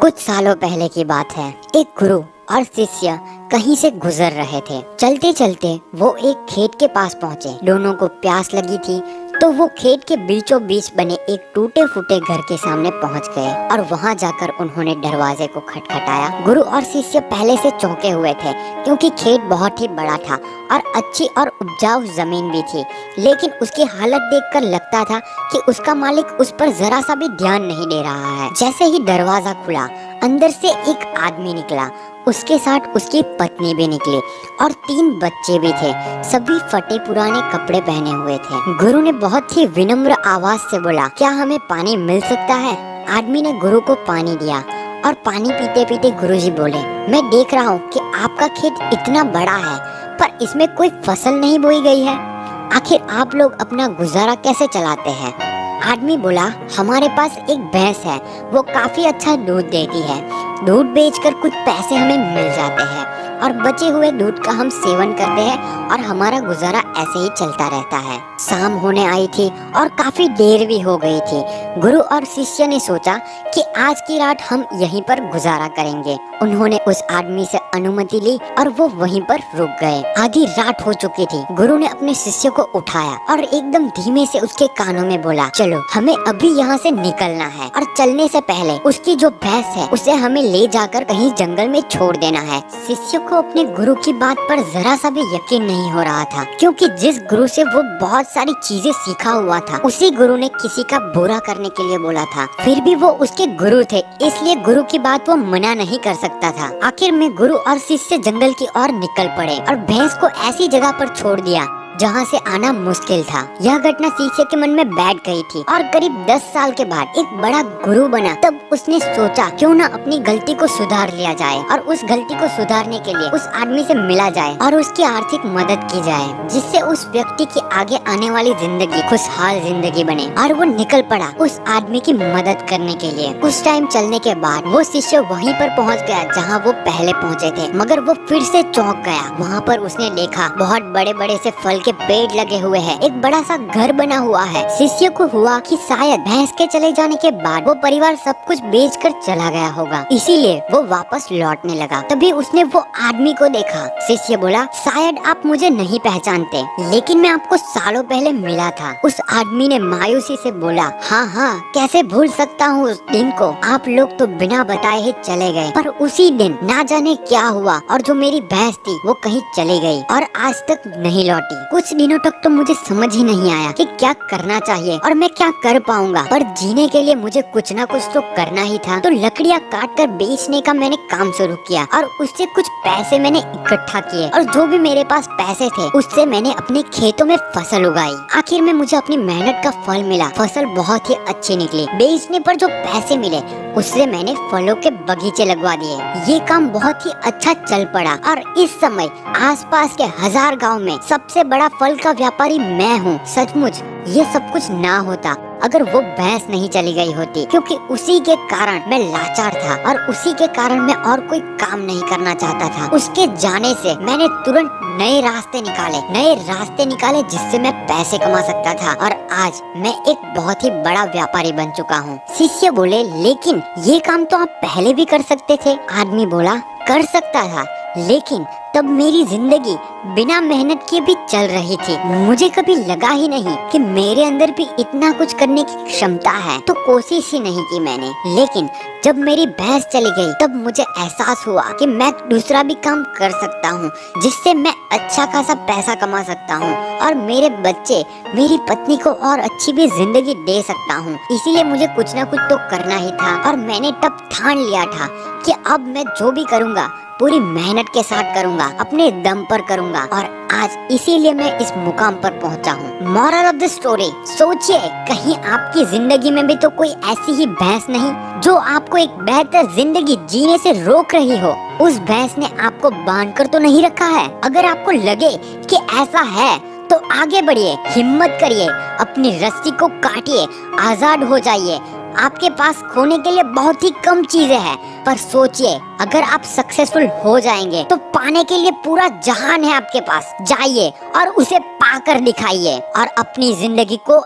कुछ सालों पहले की बात है। एक गुरु और शिष्य कहीं से गुजर रहे थे। चलते चलते वो एक खेत के पास पहुँचे। दोनों को प्यास लगी थी तो वो खेत के बीचों बीच बने एक टूटे फूटे घर के सामने पहुँच गए और वहाँ जाकर उन्होंने दरवाजे को खटखटाया। गुरु और शिष्य पहले से चौंके हुए थे, क्योंकि खेत बहुत ही बड़ा था और अच्छी और उपजाऊ ज़मीन भी थी। लेकिन उसकी हालत देखकर लगता था कि उसका मालिक उस पर जरा सा भी ध्यान नहीं दे रहा है। जैसे ही दरवाज़ा खुला अंदर से एक आदमी निकला। उसके साथ उसकी पत्नी भी निकली और तीन बच्चे भी थे। सभी फटे पुराने कपड़े पहने हुए थे। गुरु ने बहुत ही विनम्र आवाज़ से बोला, क्या हमें पानी मिल सकता है? आदमी ने गुरु को पानी दिया और पानी पीते पीते गुरुजी बोले, मैं देख रहा हूँ कि आपका खेत इतना बड़ा है, पर इसमें कोई फ़सल नहीं बोई गई है। आखिर आप लोग अपना गुजारा कैसे चलाते हैं? आदमी बोला, हमारे पास एक भैंस है, वो काफ़ी अच्छा दूध देती है। दूध बेचकर कुछ पैसे हमें मिल जाते हैं। और बचे हुए दूध का हम सेवन करते हैं और हमारा गुजारा ऐसे ही चलता रहता है। शाम होने आई थी और काफ़ी देर भी हो गई थी। गुरु और शिष्य ने सोचा कि आज की रात हम यहीं पर गुजारा करेंगे। उन्होंने उस आदमी से अनुमति ली और वो वहीं पर रुक गए। आधी रात हो चुकी थी। गुरु ने अपने शिष्य को उठाया और एकदम धीमे से उसके कानों में बोला, चलो, हमें अभी यहाँ से निकलना है और चलने से पहले उसकी जो भैंस है उसे हमें ले जाकर कहीं जंगल में छोड़ देना है। शिष्य को अपने गुरु की बात पर जरा सा भी यकीन नहीं हो रहा था, क्योंकि जिस गुरु से वो बहुत सारी चीज़ें सीखा हुआ था, उसी गुरु ने किसी का बुरा करने के लिए बोला था। फिर भी वो उसके गुरु थे, इसलिए गुरु की बात वो मना नहीं कर सकता था। आखिर में गुरु और शिष्य जंगल की ओर निकल पड़े और भैंस को ऐसी जगह पर छोड़ दिया। जहाँ से आना मुश्किल था। यह घटना शिष्य के मन में बैठ गई थी और करीब दस साल के बाद एक बड़ा गुरु बना। तब उसने सोचा, क्यों ना अपनी गलती को सुधार लिया जाए और उस गलती को सुधारने के लिए उस आदमी से मिला जाए और उसकी आर्थिक मदद की जाए, जिससे उस व्यक्ति की आगे आने वाली ज़िंदगी, खुशहाल ज़िंदगी बने और वो निकल पड़ा उस आदमी की मदद करने के लिए। कुछ टाइम चलने के बाद वो शिष्य वहीं पर पहुँच गया जहाँ वो पहले पहुँचे थे, मगर वो फिर से चौंक गया। वहाँ पर उसने देखा, बहुत बड़े बड़े से फल के पेड़ लगे हुए हैं। एक बड़ा सा घर बना हुआ है। शिष्य को हुआ कि शायद भैंस के चले जाने के बाद वो परिवार सब कुछ बेच कर चला गया होगा। इसीलिए वो वापस लौटने लगा। तभी उसने वो आदमी को देखा। शिष्य बोला, शायद आप मुझे नहीं पहचानते, लेकिन मैं आपको सालों पहले मिला था। उस आदमी ने मायूसी से बोला हाँ हाँ कैसे भूल सकता हूँ उस दिन को? आप लोग तो बिना बताए ही चले गए। पर उसी दिन ना जाने क्या हुआ और जो मेरी भैंस थी, वो कहीं चली गई और आज तक नहीं लौटी। कुछ दिनों तक तो मुझे समझ ही नहीं आया कि क्या करना चाहिए और मैं क्या कर पाऊँगा। पर जीने के लिए मुझे कुछ ना कुछ तो करना ही था। तो लकड़ियाँ काट कर बेचने का मैंने काम शुरू किया और उससे कुछ पैसे मैंने इकट्ठा किए और जो भी मेरे पास पैसे थे, उससे मैंने अपने खेतों में फ़सल उगाई। आखिर में मुझे अपनी मेहनत का फल मिला। फ़सल बहुत ही अच्छी निकली। बेचने पर जो पैसे मिले, उससे मैंने फलों के बगीचे लगवा दिए। ये काम बहुत ही अच्छा चल पड़ा और इस समय आसपास के हज़ार गाँव में सबसे बड़ा फल का व्यापारी मैं हूँ। सचमुच, ये सब कुछ ना होता, अगर वो भैंस नहीं चली गई होती। क्योंकि उसी के कारण मैं लाचार था और उसी के कारण मैं और कोई काम नहीं करना चाहता था। उसके जाने से मैंने तुरंत नए रास्ते निकाले। नए रास्ते निकाले जिससे मैं पैसे कमा सकता था। और आज मैं एक बहुत ही बड़ा व्यापारी बन चुका हूँ। शिष्य बोले, लेकिन ये काम तो आप पहले भी कर सकते थे। आदमी बोला, कर सकता था, लेकिन तब मेरी ज़िंदगी बिना मेहनत के भी चल रही थी। मुझे कभी लगा ही नहीं कि मेरे अंदर भी इतना कुछ करने की क्षमता है। तो कोशिश ही नहीं की मैंने। लेकिन जब मेरी भैंस चली गई, तब मुझे एहसास हुआ कि मैं दूसरा भी काम कर सकता हूँ, जिससे मैं अच्छा खासा पैसा कमा सकता हूँ और मेरे बच्चे मेरी पत्नी को और अच्छी भी ज़िंदगी दे सकता हूँ। इसीलिए मुझे कुछ ना कुछ तो करना ही था और मैंने तब ठान लिया था कि अब मैं जो भी करूँगा पूरी मेहनत के साथ करूँगा, अपने दम पर करूँगा और आज इसीलिए मैं इस मुकाम पर पहुँचा हूँ। मॉरल ऑफ़ द स्टोरी सोचिए, कहीं आपकी ज़िंदगी में भी तो कोई ऐसी ही भैंस नहीं जो आपको एक बेहतर ज़िंदगी जीने से रोक रही हो। उस भैंस ने आपको बाँध कर तो नहीं रखा है? अगर आपको लगे कि ऐसा है तो आगे बढ़िए, हिम्मत करिए, अपनी रस्सी को काटिए, आज़ाद हो जाइए आपके पास खोने के लिए बहुत ही कम चीज़ें हैं। पर सोचिए, अगर आप सक्सेसफुल हो जाएँगे तो पाने के लिए पूरा जहान है आपके पास। जाइए और उसे पाकर दिखाइए और अपनी ज़िंदगी को